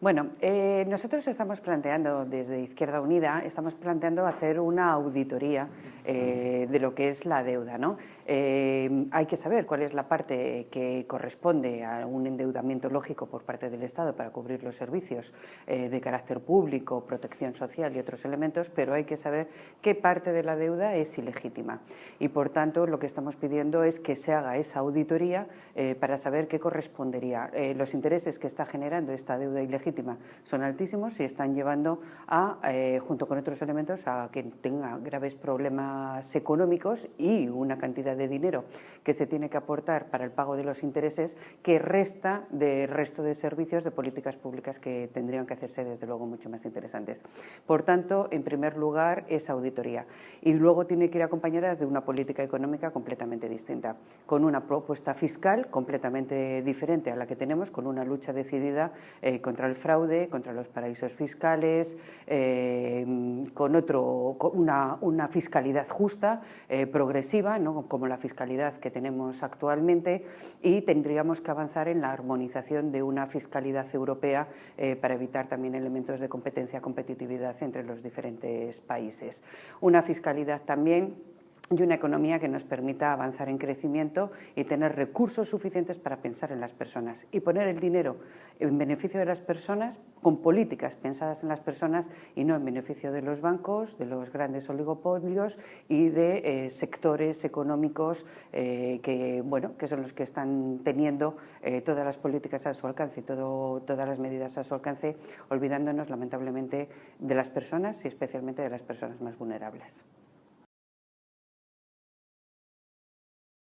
Bueno, eh, nosotros estamos planteando desde Izquierda Unida, estamos planteando hacer una auditoría eh, de lo que es la deuda. ¿no? Eh, hay que saber cuál es la parte que corresponde a un endeudamiento lógico por parte del Estado para cubrir los servicios de carácter público, protección social y otros elementos, pero hay que saber qué parte de la deuda es ilegítima. Y por tanto, lo que estamos pidiendo es que se haga esa auditoría para saber qué correspondería. los intereses que está generando esta deuda ilegítima son altísimos y están llevando a, eh, junto con otros elementos, a que tenga graves problemas económicos y una cantidad de dinero que se tiene que aportar para el pago de los intereses que resta del resto de servicios de políticas públicas que tendrían que hacerse desde luego mucho más interesantes. Por tanto, en primer lugar, esa auditoría y luego tiene que ir acompañada de una política económica completamente distinta, con una propuesta fiscal completamente diferente a la que tenemos, con una lucha decidida eh, contra el fraude, contra los paraísos fiscales, eh, con, otro, una, una, fiscalidad justa, eh, progresiva, ¿no? como la fiscalidad que tenemos actualmente, y tendríamos que avanzar en la armonización de una fiscalidad europea eh, para evitar también elementos de competencia, competitividad entre los diferentes países. Una fiscalidad también y una economía que nos permita avanzar en crecimiento y tener recursos suficientes para pensar en las personas y poner el dinero en beneficio de las personas con políticas pensadas en las personas y no en beneficio de los bancos, de los grandes oligopolios y de eh, sectores económicos eh, que, bueno, que son los que están teniendo eh, todas las políticas a su alcance todas las medidas a su alcance, olvidándonos lamentablemente de las personas y especialmente de las personas más vulnerables.